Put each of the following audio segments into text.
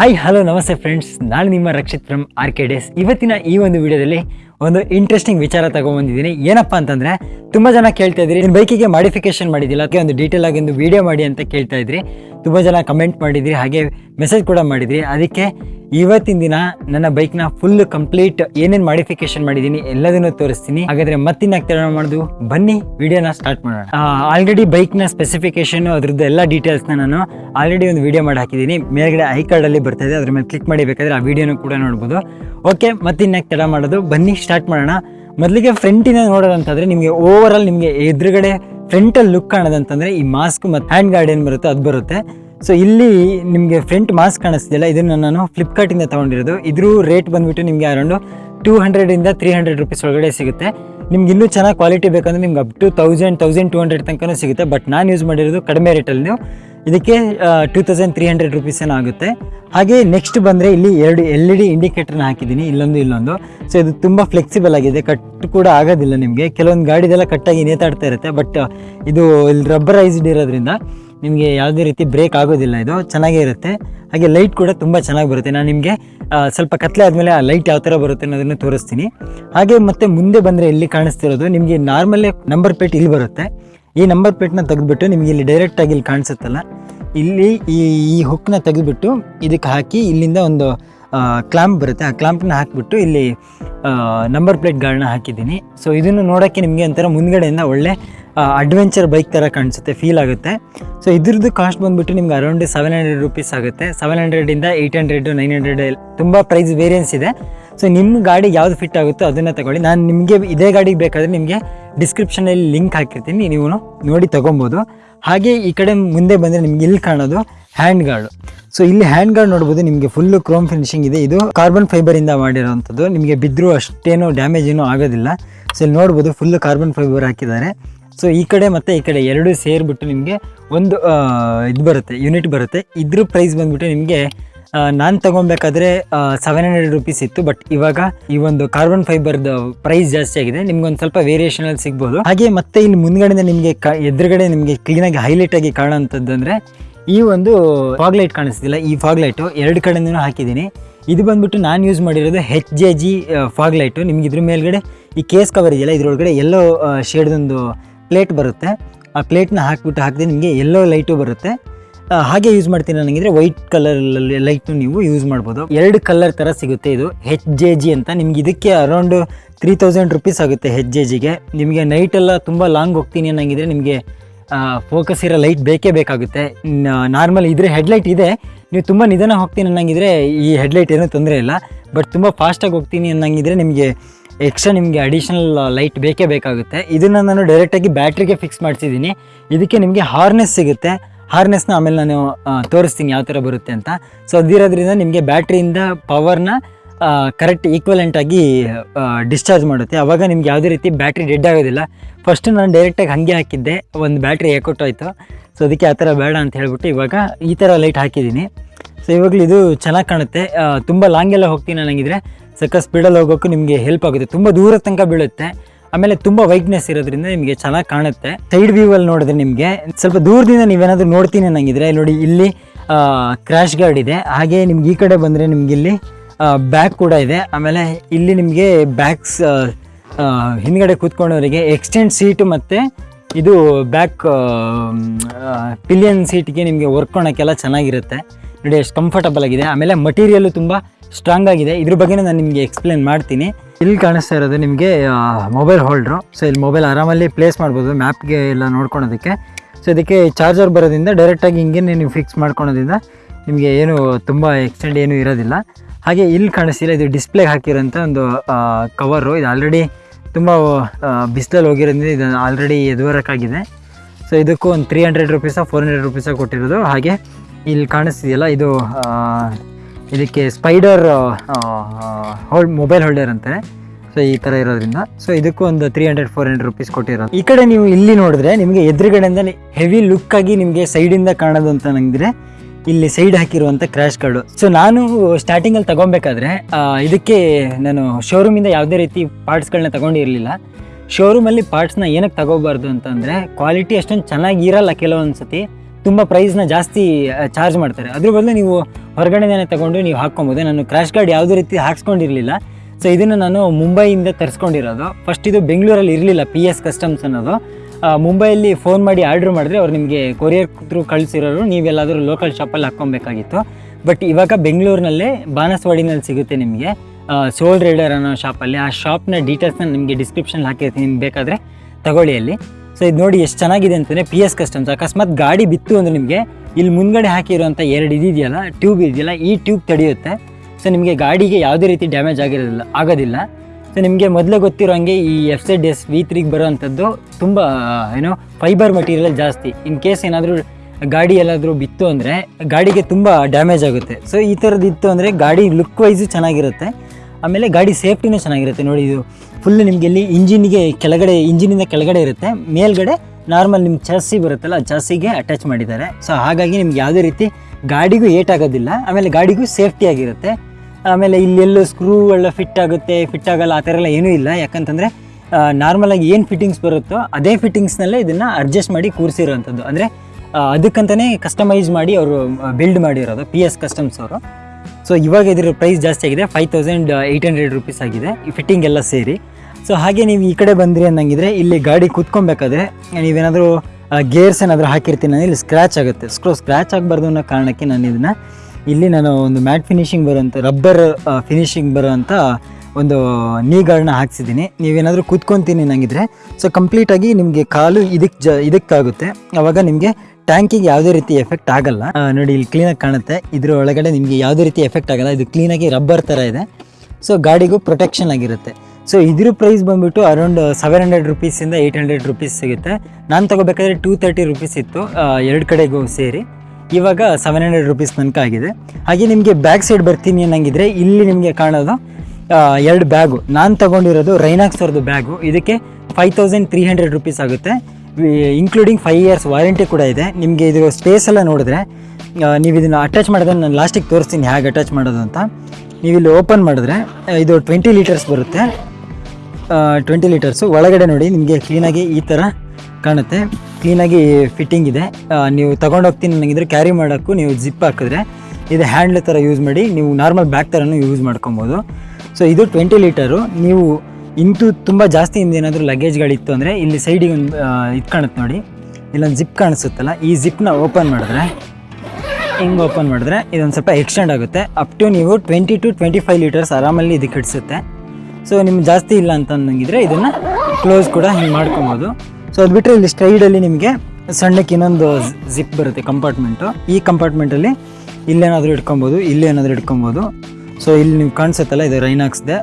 Hi hello ನಮಸ್ತೆ friends ನಾನು ನಿಮ್ಮ ರಕ್ಷಿತ್ ಫ್ರಮ್ ಡೇಸ್ ಇವತ್ತಿನ ಈ ಒಂದು ವಿಡಿಯೋದಲ್ಲಿ ಒಂದು ಇಂಟ್ರೆಸ್ಟಿಂಗ್ ವಿಚಾರ ತಗೊಂಡ್ಬಂದಿದ್ದೀನಿ ಏನಪ್ಪ ಅಂತಂದರೆ, ತುಂಬ ಜನ ಕೇಳ್ತಾ ಇದ್ರಿ ನಿಮ್ಮ ಬೈಕಿಗೆ ಮಾಡಿಫಿಕೇಶನ್ ಮಾಡಿದ್ದಿಲ್ಲ, ಅದಕ್ಕೆ ಒಂದು ಡೀಟೇಲ್ ಆಗಿ ಒಂದು ವಿಡಿಯೋ ಮಾಡಿ ಅಂತ ಕೇಳ್ತಾ ಇದ್ರಿ. ತುಂಬ ಜನ ಕಮೆಂಟ್ ಮಾಡಿದ್ರಿ, ಹಾಗೆ ಮೆಸೇಜ್ ಕೂಡ ಮಾಡಿದ್ರಿ. ಅದಕ್ಕೆ ಇವತ್ತಿನ ದಿನ ನನ್ನ ಬೈಕ್ನ ಫುಲ್ ಕಂಪ್ಲೀಟ್ ಏನೇನು ಮಾಡಿಫಿಕೇಶನ್ ಮಾಡಿದ್ದೀನಿ ಎಲ್ಲದನ್ನು ತೋರಿಸ್ತೀನಿ. ಹಾಗಾದ್ರೆ ಮತ್ತಿನ್ನ ತಡ ಮಾಡೋದು. ಬನ್ನಿ ವಿಡಿಯೋನ ಸ್ಟಾರ್ಟ್ ಮಾಡೋಣ. ಆಲ್ರೆಡಿ ಬೈಕ್ನ ಸ್ಪೆಸಿಫಿಕೇಶನ್ ಅದ್ರದ್ದು ಎಲ್ಲ ಡೀಟೇಲ್ಸ್ನ ನಾನು ಆಲ್ರೆಡಿ ಒಂದು ವಿಡಿಯೋ ಮಾಡಿ ಹಾಕಿದ್ದೀನಿ. ಮೇಲ್ಗಡೆ ಐ ಕಾರ್ಡಲ್ಲಿ ಬರ್ತಾ ಇದೆ, ಅದ್ರ ಮೇಲೆ ಕ್ಲಿಕ್ ಮಾಡಿ ಬೇಕಾದ್ರೆ ಆ ವಿಡಿಯೋನು ಕೂಡ ನೋಡ್ಬೋದು. ಓಕೆ ಮತ್ತಿನ್ನ ತಡ ಮಾಡೋದು. ಬನ್ನಿ ಸ್ಟಾರ್ಟ್ ಮಾಡೋಣ. ಮೊದಲಿಗೆ ಫ್ರಂಟಿನ ನೋಡೋದಂತಂದ್ರೆ ನಿಮಗೆ ಓವರ್ ಆಲ್ ನಿಮಗೆ ಎದುರುಗಡೆ ಫ್ರಂಟಲ್ಲಿ ಲುಕ್ ಕಾಣೋದಂತಂದ್ರೆ ಈ ಮಾಸ್ಕ್ ಮತ್ತು ಹ್ಯಾಂಡ್ ಗಾರ್ಡ್ ಏನು ಬರುತ್ತೆ ಅದು ಬರುತ್ತೆ. ಸೊ ಇಲ್ಲಿ ನಿಮಗೆ ಫ್ರಂಟ್ ಮಾಸ್ಕ್ ಕಾಣಿಸ್ತಿಲ್ಲ ಇದನ್ನು ನಾನು ಫ್ಲಿಪ್ಕಾರ್ಟಿಂದ ತೊಗೊಂಡಿರೋದು. ಇದ್ರ ರೇಟ್ ಬಂದ್ಬಿಟ್ಟು ನಿಮಗೆ ಅರೌಂಡು ಟೂ ಹಂಡ್ರೆಡಿಂದ ತ್ರೀ ಹಂಡ್ರೆಡ್ ರುಪೀಸ್ ಒಳಗಡೆ ಸಿಗುತ್ತೆ. ನಿಮ್ಗೆ ಇನ್ನೂ ಚೆನ್ನಾಗಿ ಕ್ವಾಲಿಟಿ ಬೇಕಂದ್ರೆ ನಿಮ್ಗೆ up to thousand thousand two hundred ತನಕನೂ ಸಿಗುತ್ತೆ. ಬಟ್ ನಾನು ಯೂಸ್ ಮಾಡಿರೋದು ಕಡಿಮೆ ರೇಟಲ್ಲಿ ನೀವು ಇದಕ್ಕೆ two thousand three hundred rupees ಏನೋ ಆಗುತ್ತೆ. ಹಾಗೆ ನೆಕ್ಸ್ಟ್ ಬಂದರೆ ಇಲ್ಲಿ ಎರಡು ಎಲ್ ಇ ಡಿ ಇಂಡಿಕೇಟರ್ನ ಹಾಕಿದ್ದೀನಿ, ಇಲ್ಲೊಂದು ಇಲ್ಲೊಂದು. ಸೊ ಇದು ತುಂಬ ಫ್ಲೆಕ್ಸಿಬಲ್ ಆಗಿದೆ ಕಟ್ ಕೂಡ ಆಗೋದಿಲ್ಲ ನಿಮಗೆ. ಕೆಲವೊಂದು ಗಾಡಿದೆಲ್ಲ ಕಟ್ಟಾಗಿ ನೇತಾಡ್ತಾ ಇರುತ್ತೆ ಬಟ್ ಇದು ಇಲ್ಲಿ ರಬ್ಬರೈಸ್ಡ್ ಇರೋದ್ರಿಂದ ನಿಮಗೆ ಯಾವುದೇ ರೀತಿ ಬ್ರೇಕ್ ಆಗೋದಿಲ್ಲ ಇದು, ಚೆನ್ನಾಗೇ ಇರುತ್ತೆ. ಹಾಗೆ ಲೈಟ್ ಕೂಡ ತುಂಬ ಚೆನ್ನಾಗಿ ಬರುತ್ತೆ. ನಾನು ನಿಮಗೆ ಸ್ವಲ್ಪ ಕತ್ಲೆ ಆದಮೇಲೆ ಆ ಲೈಟ್ ಯಾವ ಥರ ಬರುತ್ತೆ ಅನ್ನೋದನ್ನು ತೋರಿಸ್ತೀನಿ. ಹಾಗೆ ಮತ್ತೆ ಮುಂದೆ ಬಂದರೆ ಇಲ್ಲಿ ಕಾಣಿಸ್ತಿರೋದು, ನಿಮಗೆ ನಾರ್ಮಲ್ಲೇ ನಂಬರ್ ಪ್ಲೇಟ್ ಇಲ್ಲಿ ಬರುತ್ತೆ. ಈ ನಂಬರ್ ಪ್ಲೇಟ್ನ ತೆಗೆದುಬಿಟ್ಟು ನಿಮಗೆ ಇಲ್ಲಿ ಡೈರೆಕ್ಟಾಗಿ ಇಲ್ಲಿ ಕಾಣಿಸುತ್ತಲ್ಲ. ಇಲ್ಲಿ ಈ ಈ ಹುಕ್ನ ತೆಗೆದುಬಿಟ್ಟು ಇದಕ್ಕೆ ಹಾಕಿ ಇಲ್ಲಿಂದ ಒಂದು ಕ್ಲಾಂಪ್ ಬರುತ್ತೆ. ಆ ಕ್ಲಾಂಪ್ನ ಹಾಕಿಬಿಟ್ಟು ಇಲ್ಲಿ ನಂಬರ್ ಪ್ಲೇಟ್ಗಳನ್ನ ಹಾಕಿದ್ದೀನಿ. ಸೊ ಇದನ್ನು ನೋಡೋಕ್ಕೆ ನಿಮಗೆ ಒಂಥರ ಮುಂದ್ಗಡೆಯಿಂದ ಒಳ್ಳೆ ಅಡ್ವೆಂಚರ್ ಬೈಕ್ ಥರ ಕಾಣಿಸುತ್ತೆ ಫೀಲ್ ಆಗುತ್ತೆ. ಸೊ ಇದ್ರದ್ದು ಕಾಸ್ಟ್ ಬಂದುಬಿಟ್ಟು ನಿಮ್ಗೆ ಅರೌಂಡ್ ಸೆವೆನ್ ಹಂಡ್ರೆಡ್ ರುಪೀಸ್ ಆಗುತ್ತೆ. ಸೆವೆನ್ ಹಂಡ್ರೆಡಿಂದ ಏಯ್ಟ್ ಹಂಡ್ರೆಡ್ ನೈನ್ ಹಂಡ್ರೆಡ್ ತುಂಬ ಪ್ರೈಸ್ ವೇರಿಯನ್ಸ್ ಇದೆ. ಸೊ ನಿಮ್ಮ ಗಾಡಿಗೆ ಯಾವ್ದು ಫಿಟ್ ಆಗುತ್ತೋ ಅದನ್ನು ತಗೊಳ್ಳಿ. ನಾನು ನಿಮಗೆ ಇದೇ ಗಾಡಿಗೆ ಬೇಕಾದರೆ ನಿಮಗೆ ಡಿಸ್ಕ್ರಿಪ್ಷನಲ್ಲಿ ಲಿಂಕ್ ಹಾಕಿರ್ತೀನಿ. ನೀವು ನೋಡಿ ತೊಗೊಬೋದು. ಹಾಗೆ ಈ ಕಡೆ ಮುಂದೆ ಬಂದರೆ ನಿಮ್ಗೆ ಇಲ್ಲಿ ಕಾಣೋದು ಹ್ಯಾಂಡ್ ಗಾರ್ಡ್ ಸೊ ಇಲ್ಲಿ ಹ್ಯಾಂಡ್ ಗಾರ್ಡ್ ನೋಡ್ಬೋದು, ನಿಮಗೆ ಫುಲ್ ಕ್ರೋಮ್ ಫಿನಿಶಿಂಗ್ ಇದೆ. ಇದು ಕಾರ್ಬನ್ ಫೈಬರಿಂದ ಮಾಡಿರೋವಂಥದ್ದು. ನಿಮಗೆ ಬಿದ್ದರೂ ಅಷ್ಟೇನು ಡ್ಯಾಮೇಜ್ ಏನೂ ಆಗೋದಿಲ್ಲ. ಸೊ ಇಲ್ಲಿ ನೋಡ್ಬೋದು ಫುಲ್ ಕಾರ್ಬನ್ ಫೈಬರ್ ಹಾಕಿದ್ದಾರೆ. ಸೊ ಈ ಕಡೆ ಮತ್ತು ಈ ಕಡೆ ಎರಡು ಸೇರಿಬಿಟ್ಟು ನಿಮಗೆ ಒಂದು ಇದು ಬರುತ್ತೆ ಯೂನಿಟ್ ಬರುತ್ತೆ. ಇದ್ರ ಪ್ರೈಸ್ ಬಂದ್ಬಿಟ್ಟು ನಿಮಗೆ ನಾನು ತಗೊಬೇಕಾದ್ರೆ ಸೆವೆನ್ ಹಂಡ್ರೆಡ್ ರುಪೀಸ್ ಇತ್ತು ಬಟ್ ಇವಾಗ ಈ ಒಂದು ಕಾರ್ಬನ್ ಫೈಬರ್ದು ಪ್ರೈಸ್ ಜಾಸ್ತಿ ಆಗಿದೆ. ನಿಮ್ಗೆ ಒಂದು ಸ್ವಲ್ಪ ವೇರಿಯೇಷನ್ ಅಲ್ಲಿ ಸಿಗ್ಬೋದು. ಹಾಗೆ ಮತ್ತೆ ಇಲ್ಲಿ ಮುಂದ್ಗಡೆ ನಿಮಗೆ ಎದುರುಗಡೆ ನಿಮಗೆ ಕ್ಲೀನಾಗಿ ಹೈಲೈಟ್ ಆಗಿ ಕಾಣೋಂಥದ್ದು ಅಂದರೆ ಈ ಒಂದು ಫಾಗ್ ಲೈಟ್ ಕಾಣಿಸ್ತಿಲ್ಲ, ಈ ಫಾಗ್ ಲೈಟು ಎರಡು ಕಡೆನೂ ಹಾಕಿದ್ದೀನಿ. ಇದು ಬಂದ್ಬಿಟ್ಟು ನಾನು ಯೂಸ್ ಮಾಡಿರೋದು H J G fog light ನಿಮ್ಗೆ ಇದ್ರ ಮೇಲ್ಗಡೆ ಈ ಕೇಸ್ ಕವರ್ ಇದೆಯಲ್ಲ, ಇದ್ರೊಳಗಡೆ ಎಲ್ಲೋ ಶೇಡ್ದೊಂದು ಪ್ಲೇಟ್ ಬರುತ್ತೆ. ಆ ಪ್ಲೇಟ್ನ ಹಾಕ್ಬಿಟ್ಟು ಹಾಕಿದ್ರೆ ನಿಮಗೆ ಎಲ್ಲೋ ಲೈಟು ಬರುತ್ತೆ. ಹಾಗೆ ಯೂಸ್ ಮಾಡ್ತೀನಿ ನನಗಿದ್ರೆ ವೈಟ್ ಕಲರ್ ಲೈಟ್ನು ನೀವು ಯೂಸ್ ಮಾಡ್ಬೋದು. ಎರಡು ಕಲರ್ ಥರ ಸಿಗುತ್ತೆ ಇದು. ಹೆಚ್ ಜೆ ಜಿ ಅಂತ ನಿಮ್ಗೆ ಇದಕ್ಕೆ ಅರೌಂಡ್ ತ್ರೀ ತೌಸಂಡ್ ರುಪೀಸ್ ಆಗುತ್ತೆ ಹೆಚ್ ಜೆ ಜಿಗೆ ನಿಮಗೆ ನೈಟೆಲ್ಲ ತುಂಬ ಲಾಂಗ್ ಹೋಗ್ತೀನಿ ಅನ್ನಂಗಿದ್ರೆ ನಿಮಗೆ ಫೋಕಸ್ ಇರೋ ಲೈಟ್ ಬೇಕೇ ಬೇಕಾಗುತ್ತೆ. ನಾರ್ಮಲ್ ಇದ್ರೆ ಹೆಡ್ಲೈಟ್ ಇದೆ. ನೀವು ತುಂಬ ನಿಧಾನ ಹೋಗ್ತೀನಿ ಅನ್ನಂಗಿದ್ರೆ ಈ ಹೆಡ್ಲೈಟ್ ಏನೂ ತೊಂದರೆ ಇಲ್ಲ. ಬಟ್ ತುಂಬ ಫಾಸ್ಟಾಗಿ ಹೋಗ್ತೀನಿ ಅನ್ನಂಗಿದ್ರೆ ನಿಮಗೆ ಎಕ್ಸ್ಟ್ರಾ ನಿಮಗೆ ಅಡಿಷನಲ್ ಲೈಟ್ ಬೇಕೇ ಬೇಕಾಗುತ್ತೆ. ಇದನ್ನು ನಾನು ಡೈರೆಕ್ಟಾಗಿ ಬ್ಯಾಟ್ರಿಗೆ ಫಿಕ್ಸ್ ಮಾಡಿಸಿದ್ದೀನಿ. ಇದಕ್ಕೆ ನಿಮಗೆ ಹಾರ್ನೆಸ್ ಸಿಗುತ್ತೆ. ಹಾರ್ನೆಸ್ನ ಆಮೇಲೆ ನಾನು ತೋರಿಸ್ತೀನಿ ಯಾವ ಥರ ಬರುತ್ತೆ ಅಂತ. ಸೊ ಅದಿರೋದ್ರಿಂದ ನಿಮಗೆ ಬ್ಯಾಟ್ರಿಯಿಂದ ಪವರ್ನ ಕರೆಕ್ಟ್ ಈಕ್ವಲೆಂಟಾಗಿ ಡಿಸ್ಚಾರ್ಜ್ ಮಾಡುತ್ತೆ. ಆವಾಗ ನಿಮ್ಗೆ ಯಾವುದೇ ರೀತಿ ಬ್ಯಾಟ್ರಿ ಡೆಡ್ ಆಗೋದಿಲ್ಲ. ಫಸ್ಟು ನಾನು ಡೈರೆಕ್ಟಾಗಿ ಹಾಗೆ ಹಾಕಿದ್ದೆ. ಒಂದು ಬ್ಯಾಟ್ರಿ ಏಕೊಟ್ಟೋಯ್ತು ಸೊ ಅದಕ್ಕೆ ಆ ಥರ ಬೇಡ ಅಂತ ಹೇಳ್ಬಿಟ್ಟು ಇವಾಗ ಈ ಥರ ಲೈಟ್ ಹಾಕಿದ್ದೀನಿ. ಸೊ ಇವಾಗಲೂ ಇದು ಚೆನ್ನಾಗಿ ಕಾಣುತ್ತೆ. ತುಂಬ ಲಾಂಗೆಲ್ಲ ಹೋಗ್ತೀನಿ ನನಗಿದ್ರೆ ಸಕ್ಕ ಸ್ಪೀಡಲ್ಲಿ ಹೋಗೋಕ್ಕೂ ನಿಮಗೆ ಹೆಲ್ಪ್ ಆಗುತ್ತೆ. ತುಂಬ ದೂರ ತನಕ ಬೀಳುತ್ತೆ. ಆಮೇಲೆ ತುಂಬ ವೈಟ್ನೆಸ್ ಇರೋದ್ರಿಂದ ನಿಮಗೆ ಚೆನ್ನಾಗಿ ಕಾಣುತ್ತೆ. ಸೈಡ್ ವ್ಯೂ ಅಲ್ಲಿ ನೋಡಿದ್ರೆ ನಿಮಗೆ ಸ್ವಲ್ಪ ದೂರದಿಂದ ನೀವೇನಾದರೂ ನೋಡ್ತೀನಿ ಅನ್ನಂಗಿದ್ರೆ ನೋಡಿ ಇಲ್ಲಿ ಕ್ರ್ಯಾಶ್ ಗಾರ್ಡ್ ಇದೆ. ಹಾಗೆ ನಿಮ್ಗೆ ಈ ಕಡೆ ಬಂದರೆ ನಿಮ್ಗೆ ಇಲ್ಲಿ ಬ್ಯಾಗ್ ಕೂಡ ಇದೆ. ಆಮೇಲೆ ಇಲ್ಲಿ ನಿಮಗೆ ಬ್ಯಾಕ್ಸ್ ಹಿಂದ್ಗಡೆ ಕೂತ್ಕೊಂಡವರಿಗೆ ಎಕ್ಸ್ಟೆಂಡ್ ಸೀಟು ಮತ್ತು ಇದು ಬ್ಯಾಕ್ ಪಿಲಿಯನ್ ಸೀಟ್ಗೆ ನಿಮಗೆ ಮಾಡೋಕ್ಕೆಲ್ಲ ಚೆನ್ನಾಗಿರುತ್ತೆ. ನೋಡಿ ಎಷ್ಟು ಕಂಫರ್ಟಬಲ್ ಆಗಿದೆ. ಆಮೇಲೆ ಮಟೀರಿಯಲ್ ತುಂಬ ಸ್ಟ್ರಾಂಗ್ ಆಗಿದೆ. ಇದ್ರ ಬಗ್ಗೆ ನಾನು ನಿಮಗೆ ಎಕ್ಸ್ಪ್ಲೇನ್ ಮಾಡ್ತೀನಿ. ಇಲ್ಲಿ ಕಾಣಿಸ್ತಾ ಇರೋದು ನಿಮಗೆ ಮೊಬೈಲ್ ಹೋಲ್ಡ್ರು ಸೊ ಇಲ್ಲಿ ಮೊಬೈಲ್ ಆರಾಮಲ್ಲಿ ಪ್ಲೇಸ್ ಮಾಡ್ಬೋದು ಮ್ಯಾಪ್ಗೆ ಎಲ್ಲ ನೋಡ್ಕೊಳೋದಕ್ಕೆ. ಸೊ ಇದಕ್ಕೆ ಚಾರ್ಜರ್ ಬರೋದ್ರಿಂದ ಡೈರೆಕ್ಟಾಗಿ ಹಿಂಗೆ ನೀವು ಫಿಕ್ಸ್ ಮಾಡ್ಕೊಳೋದ್ರಿಂದ ನಿಮಗೆ ಏನು ತುಂಬ ಎಕ್ಸ್ಟೆಂಡ್ ಏನೂ ಇರೋದಿಲ್ಲ. ಹಾಗೆ ಇಲ್ಲಿ ಕಾಣಿಸ್ತಿಲ್ಲ, ಇದು ಡಿಸ್ಪ್ಲೇಗೆ ಹಾಕಿರೋಂಥ ಒಂದು ಕವರು ಇದು ಆಲ್ರೆಡಿ ತುಂಬ ಬಿಸಿಲಲ್ಲಿ ಹೋಗಿರೋದ್ರಿಂದ ಇದು ಆಲ್ರೆಡಿ ಎದುವರಕ್ಕಾಗಿದೆ. ಸೊ ಇದಕ್ಕೂ ಒಂದು three hundred rupees four hundred rupees ಕೊಟ್ಟಿರೋದು. ಹಾಗೆ ಇಲ್ಲಿ ಕಾಣಿಸ್ತಿದೆಯಲ್ಲ, ಇದು ಇದಕ್ಕೆ ಸ್ಪೈಡರ್ ಹೋಲ್ಡ್ ಮೊಬೈಲ್ ಹೋಲ್ಡರ್ ಅಂತಾರೆ ಸೊ ಈ ಥರ ಇರೋದ್ರಿಂದ. ಸೊ ಇದಕ್ಕೂ ಒಂದು three hundred four hundred rupees ಕೊಟ್ಟಿರೋದು. ಈ ಕಡೆ ನೀವು ಇಲ್ಲಿ ನೋಡಿದ್ರೆ ನಿಮಗೆ ಎದುರುಗಡೆಯಿಂದ ಹೆವಿ ಲುಕ್ ಆಗಿ ನಿಮಗೆ ಸೈಡಿಂದ ಕಾಣೋದು ಅಂತ ನಂಗಿದ್ರೆ ಇಲ್ಲಿ ಸೈಡ್ ಹಾಕಿರುವಂಥ ಕ್ರ್ಯಾಶ್ ಕಾರ್ಡು ಸೊ ನಾನು ಸ್ಟಾರ್ಟಿಂಗಲ್ಲಿ ತಗೊಬೇಕಾದ್ರೆ ಇದಕ್ಕೆ ನಾನು ಶೋರೂಮಿಂದ ಯಾವುದೇ ರೀತಿ ಪಾರ್ಟ್ಸ್ಗಳನ್ನ ತಗೊಂಡಿರಲಿಲ್ಲ. ಶೋರೂಮಲ್ಲಿ ಪಾರ್ಟ್ಸ್ನ ಏನಕ್ಕೆ ತಗೋಬಾರ್ದು ಅಂತಂದರೆ ಕ್ವಾಲಿಟಿ ಅಷ್ಟೊಂದು ಚೆನ್ನಾಗಿರಲ್ಲ ಕೆಲವೊಂದು ಸತಿ ತುಂಬ ಪ್ರೈಸ್ನ ಜಾಸ್ತಿ ಚಾರ್ಜ್ ಮಾಡ್ತಾರೆ. ಅದ್ರ ಬದಲು ನೀವು ಹೊರಗಡೆನೇ ತಗೊಂಡು ನೀವು ಹಾಕ್ಕೊಬೋದು. ನಾನು ಕ್ರ್ಯಾಶ್ ಗಾರ್ಡ್ ಯಾವುದೇ ರೀತಿ ಹಾಕ್ಸ್ಕೊಂಡಿರಲಿಲ್ಲ. ಸೊ ಇದನ್ನು ನಾನು ಮುಂಬೈಯಿಂದ ತರಿಸ್ಕೊಂಡಿರೋದು. ಫಸ್ಟ್ ಇದು ಬೆಂಗಳೂರಲ್ಲಿ ಇರಲಿಲ್ಲ ಪಿ ಎಸ್ ಕಸ್ಟಮ್ಸ್ ಅನ್ನೋದು. ಮುಂಬೈಯಲ್ಲಿ ಫೋನ್ ಮಾಡಿ ಆರ್ಡ್ರ್ ಮಾಡಿದ್ರೆ ಅವ್ರು ನಿಮಗೆ ಕೊರಿಯರ್ ಥ್ರೂ ಕಳಿಸಿರೋರು. ನೀವೆಲ್ಲಾದರೂ ಲೋಕಲ್ ಶಾಪಲ್ಲಿ ಹಾಕ್ಕೊಬೇಕಾಗಿತ್ತು. ಬಟ್ ಇವಾಗ ಬೆಂಗಳೂರಿನಲ್ಲೇ ಬಾನಸವಾಡಿನಲ್ಲಿ ಸಿಗುತ್ತೆ ನಿಮಗೆ. ಸೋಲ್ ರೈಡರ್ ಅನ್ನೋ ಶಾಪಲ್ಲಿ ಆ ಶಾಪ್ನ ಡೀಟೇಲ್ಸ್ನ ನಿಮಗೆ ಡಿಸ್ಕ್ರಿಪ್ಷನ್ ಹಾಕಿರ್ತೀನಿ. ನಿಮ್ಗೆ ಬೇಕಾದರೆ ತಗೊಳ್ಳಿ ಅಲ್ಲಿ. ಸೊ ಇದು ನೋಡಿ ಎಷ್ಟು ಚೆನ್ನಾಗಿದೆ ಅಂತಂದರೆ ಪಿ ಎಸ್ ಕಸ್ಟಮ್ಸ್ ಅಕಸ್ಮಾತ್ ಗಾಡಿ ಬಿತ್ತು ಅಂದರೆ ನಿಮಗೆ ಇಲ್ಲಿ ಮುಂದಗಡೆ ಹಾಕಿರುವಂಥ ಎರಡು ಇದಿದೆಯಲ್ಲ ಟ್ಯೂಬ್ ಇದೆಯಲ್ಲ, ಈ ಟ್ಯೂಬ್ ತಡೆಯುತ್ತೆ. ಸೊ ನಿಮಗೆ ಗಾಡಿಗೆ ಯಾವುದೇ ರೀತಿ ಡ್ಯಾಮೇಜ್ ಆಗಿರೋದಿಲ್ಲ ಆಗೋದಿಲ್ಲ. ಸೊ ನಿಮಗೆ ಮೊದಲೇ ಗೊತ್ತಿರೋ ಹಾಗೆ ಈ ಎಫ್ ಸೆಡ್ ಎಸ್ ವಿ ತ್ರೀಗೆ ಬರೋವಂಥದ್ದು ತುಂಬ, ಏನೋ ಫೈಬರ್ ಮಟೀರಿಯಲ್ ಜಾಸ್ತಿ. ಇನ್ ಕೇಸ್ ಏನಾದರೂ ಗಾಡಿ ಎಲ್ಲಾದರೂ ಬಿತ್ತು ಅಂದರೆ ಗಾಡಿಗೆ ತುಂಬ ಡ್ಯಾಮೇಜ್ ಆಗುತ್ತೆ. ಸೊ ಈ ಥರದ್ದು ಇತ್ತು ಅಂದರೆ ಗಾಡಿ ಲುಕ್ ವೈಸು ಚೆನ್ನಾಗಿರುತ್ತೆ. ಆಮೇಲೆ ಗಾಡಿ ಸೇಫ್ಟಿನೂ ಚೆನ್ನಾಗಿರುತ್ತೆ. ನೋಡಿ ಇದು ಫುಲ್ ನಿಮಗೆ ಇಲ್ಲಿ ಇಂಜಿನ್ಗೆ ಕೆಳಗಡೆ ಇಂಜಿನಿಂದ ಕೆಳಗಡೆ ಇರುತ್ತೆ. ಮೇಲ್ಗಡೆ ನಾರ್ಮಲ್ ನಿಮ್ಮ ಚಾಸಿ ಬರುತ್ತಲ್ಲ ಚರ್ಸಿಗೆ ಅಟ್ಯಾಚ್ ಮಾಡಿದ್ದಾರೆ. ಸೊ ಹಾಗಾಗಿ ನಿಮ್ಗೆ ಯಾವುದೇ ರೀತಿ ಗಾಡಿಗೂ ಏಟಾಗೋದಿಲ್ಲ. ಆಮೇಲೆ ಗಾಡಿಗೂ ಸೇಫ್ಟಿ ಆಗಿರುತ್ತೆ. ಆಮೇಲೆ ಇಲ್ಲೆಲ್ಲೂ ಸ್ಕ್ರೂ ಎಲ್ಲ ಫಿಟ್ ಆಗುತ್ತೆ. ಫಿಟ್ ಆಗಲ್ಲ, ಆ ಥರ ಎಲ್ಲ ಏನೂ ಇಲ್ಲ. ಯಾಕಂತಂದರೆ ನಾರ್ಮಲಾಗಿ ಏನು ಫಿಟ್ಟಿಂಗ್ಸ್ ಬರುತ್ತೋ ಅದೇ ಫಿಟ್ಟಿಂಗ್ಸ್ನಲ್ಲೇ ಇದನ್ನು ಅಡ್ಜಸ್ಟ್ ಮಾಡಿ ಕೂರಿಸಿರೋವಂಥದ್ದು ಅಂದರೆ ಅದಕ್ಕಂತಲೇ ಕಸ್ಟಮೈಸ್ ಮಾಡಿ ಅವರು ಬಿಲ್ಡ್ ಮಾಡಿರೋದು ಪಿ ಎಸ್ ಕಸ್ಟಮ್ಸ್ ಅವರು. ಸೊ ಇವಾಗ ಇದ್ರ ಪ್ರೈಸ್ ಜಾಸ್ತಿ ಆಗಿದೆ. Five thousand eight hundred rupees ಆಗಿದೆ. ಫಿಟ್ಟಿಂಗ್ ಎಲ್ಲ ಸೇರಿ. ಸೊ ಹಾಗೆ ನೀವು ಈ ಕಡೆ ಬಂದ್ರಿ ಅನ್ನಂಗಿದ್ರೆ ಇಲ್ಲಿ ಗಾಡಿ ಕೂತ್ಕೊಬೇಕಾದ್ರೆ ನೀವೇನಾದರೂ ಗೇರ್ಸ್ ಏನಾದರೂ ಹಾಕಿರ್ತೀನಿ ಅಂದರೆ ಇಲ್ಲಿ ಸ್ಕ್ರ್ಯಾಚ್ ಆಗುತ್ತೆ. ಸ್ಕ್ರೋ ಸ್ಕ್ರ್ಯಾಚ್ ಆಗಬಾರ್ದು ಅನ್ನೋ ಕಾರಣಕ್ಕೆ ನಾನು ಇದನ್ನು ಇಲ್ಲಿ ನಾನು ಒಂದು ಮ್ಯಾಟ್ ಫಿನಿಶಿಂಗ್ ಬರುವಂಥ ರಬ್ಬರ್ ಫಿನಿಶಿಂಗ್ ಬರುವಂಥ ಒಂದು ನೀ ಗಾರ್ಡ್ನ ಹಾಕ್ಸಿದ್ದೀನಿ. ನೀವೇನಾದರೂ ಕೂತ್ಕೊತೀನಿ ನಂಗಿದ್ರೆ ಸೊ ಕಂಪ್ಲೀಟಾಗಿ ನಿಮಗೆ ಕಾಲು ಇದಕ್ಕೆ ಜ, ಇದಕ್ಕಾಗುತ್ತೆ. ಆವಾಗ ನಿಮಗೆ ಟ್ಯಾಂಕಿಗೆ ಯಾವುದೇ ರೀತಿ ಎಫೆಕ್ಟ್ ಆಗಲ್ಲ. ನೋಡಿ, ಇಲ್ಲಿ ಕ್ಲೀನಾಗಿ ಕಾಣುತ್ತೆ. ಇದ್ರ ಒಳಗಡೆ ನಿಮಗೆ ಯಾವುದೇ ರೀತಿ ಎಫೆಕ್ಟ್ ಆಗಲ್ಲ. ಇದು ಕ್ಲೀನಾಗಿ ರಬ್ಬರ್ ಥರ ಇದೆ. ಸೊ ಗಾಡಿಗೂ ಪ್ರೊಟೆಕ್ಷನ್ ಆಗಿರುತ್ತೆ. ಸೊ ಇದ್ರ ಪ್ರೈಸ್ ಬಂದ್ಬಿಟ್ಟು ಅರೌಂಡ್ ಸೆವೆನ್ ಹಂಡ್ರೆಡ್ ರುಪೀಸಿಂದ ಏಯ್ಟ್ ಹಂಡ್ರೆಡ್ ರುಪೀಸ್ ಸಿಗುತ್ತೆ. ನಾನು ತಗೋಬೇಕಾದ್ರೆ ಟೂ ತರ್ಟಿ ರುಪೀಸ್ ಇತ್ತು. ಎರಡು ಕಡೆಗೂ ಸೇರಿ. ಇವಾಗ ಸೆವೆನ್ ಹಂಡ್ರೆಡ್ ರುಪೀಸ್ ತನಕ ಆಗಿದೆ. ಹಾಗೆ ನಿಮಗೆ ಬ್ಯಾಕ್ ಸೈಡ್ ಬರ್ತೀನಿ ಅನ್ನಂಗಿದ್ರೆ ಇಲ್ಲಿ ನಿಮಗೆ ಕಾಣೋದು ಎರಡು ಬ್ಯಾಗು ನಾನು ತಗೊಂಡಿರೋದು ರೈನಾಕ್ಸ್ ಅವ್ರದ್ದು ಬ್ಯಾಗು ಇದಕ್ಕೆ five thousand three hundred rupees ಆಗುತ್ತೆ. ಇನ್ಕ್ಲೂಡಿಂಗ್ ಫೈವ್ ಇಯರ್ಸ್ ವಾರಂಟಿ ಕೂಡ ಇದೆ. ನಿಮಗೆ ಇದು ಸ್ಪೇಸ್ ಎಲ್ಲ ನೋಡಿದ್ರೆ ನೀವು ಇದನ್ನು ಅಟ್ಯಾಚ್ ಮಾಡೋದನ್ನು ನಾನು ಲಾಸ್ಟಿಗೆ ತೋರಿಸ್ತೀನಿ ಹೇಗೆ ಅಟ್ಯಾಚ್ ಮಾಡೋದು ಅಂತ. ನೀವು ಇಲ್ಲಿ ಓಪನ್ ಮಾಡಿದ್ರೆ ಇದು ಟ್ವೆಂಟಿ ಲೀಟರ್ಸ್ ಬರುತ್ತೆ. ಟ್ವೆಂಟಿ ಲೀಟರ್ಸು ಒಳಗಡೆ ನೋಡಿ, ನಿಮಗೆ ಕ್ಲೀನಾಗಿ ಈ ಥರ ಕಾಣುತ್ತೆ. ಕ್ಲೀನಾಗಿ ಫಿಟ್ಟಿಂಗ್ ಇದೆ. ನೀವು ತಗೊಂಡೋಗ್ತೀನಿ ನನಗಿದ್ರೆ ಕ್ಯಾರಿ ಮಾಡೋಕ್ಕೂ ನೀವು ಜಿಪ್ ಹಾಕಿದ್ರೆ, ಇದು ಹ್ಯಾಂಡ್ಲ್ ಥರ ಯೂಸ್ ಮಾಡಿ, ನೀವು ನಾರ್ಮಲ್ ಬ್ಯಾಗ್ ಥರನೂ ಯೂಸ್ ಮಾಡ್ಕೊಬೋದು. ಸೊ ಇದು ಟ್ವೆಂಟಿ ಲೀಟರು ನೀವು ಇಂಟು ತುಂಬ ಜಾಸ್ತಿ ಹಿಂದೆ ಏನಾದರೂ ಲಗೇಜ್ಗಳಿತ್ತು ಅಂದರೆ ಇಲ್ಲಿ ಸೈಡಿಗೆ ಒಂದು ಇದು ಕಾಣುತ್ತೆ ನೋಡಿ. ಇಲ್ಲೊಂದು ಜಿಪ್ ಕಾಣಿಸುತ್ತಲ್ಲ, ಈ ಜಿಪ್ನ ಓಪನ್ ಮಾಡಿದ್ರೆ, ಹಿಂಗೆ ಓಪನ್ ಮಾಡಿದ್ರೆ ಇದೊಂದು ಸ್ವಲ್ಪ ಎಕ್ಸ್ಟೆಂಡ್ ಆಗುತ್ತೆ. ಅಪ್ ಟು ನೀವು twenty to twenty five litres ಆರಾಮಲ್ಲಿ ಇದಕ್ಕೆ ಹಿಡಿಸುತ್ತೆ. ಸೊ ನಿಮ್ಗೆ ಜಾಸ್ತಿ ಇಲ್ಲ ಅಂತ ಅಂದಂಗಿದ್ರೆ ಇದನ್ನು ಕ್ಲೋಸ್ ಕೂಡ ಹಿಂಗೆ ಮಾಡ್ಕೊಬೋದು. ಸೊ ಅದು ಬಿಟ್ಟರೆ ಇಲ್ಲಿ ಸ್ಟ್ರೈಡಲ್ಲಿ ನಿಮಗೆ ಸಣ್ಣಕ್ಕೆ ಇನ್ನೊಂದು ಜಿಪ್ ಬರುತ್ತೆ ಕಂಪಾರ್ಟ್ಮೆಂಟು ಈ ಕಂಪಾರ್ಟ್ಮೆಂಟಲ್ಲಿ ಇಲ್ಲೇನಾದರೂ ಇಟ್ಕೊಬೋದು ಇಲ್ಲೇನಾದರೂ ಇಟ್ಕೊಬೋದು. ಸೊ ಇಲ್ಲಿ ನೀವು ಕಾಣಿಸುತ್ತಲ್ಲ ಇದು ರೈನಾಕ್ಸ್ದೆ